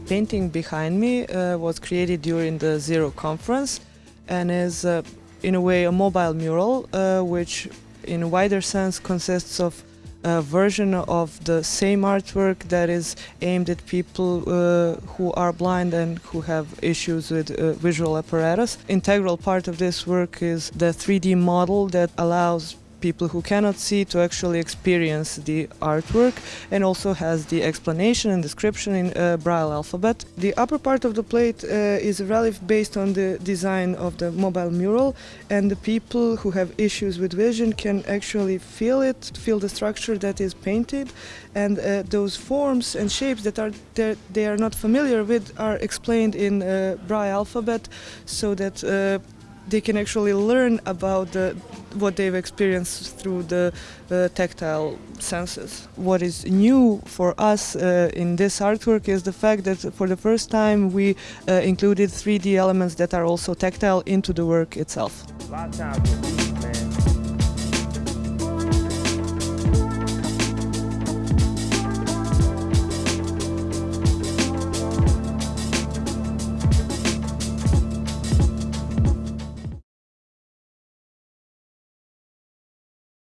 painting behind me uh, was created during the Zero conference and is uh, in a way a mobile mural uh, which in a wider sense consists of a version of the same artwork that is aimed at people uh, who are blind and who have issues with uh, visual apparatus. Integral part of this work is the 3D model that allows people who cannot see to actually experience the artwork and also has the explanation and description in uh, Braille alphabet. The upper part of the plate uh, is a relief based on the design of the mobile mural and the people who have issues with vision can actually feel it, feel the structure that is painted and uh, those forms and shapes that are that they are not familiar with are explained in uh, Braille alphabet so that uh, they can actually learn about the, what they've experienced through the uh, tactile senses. What is new for us uh, in this artwork is the fact that for the first time we uh, included 3D elements that are also tactile into the work itself.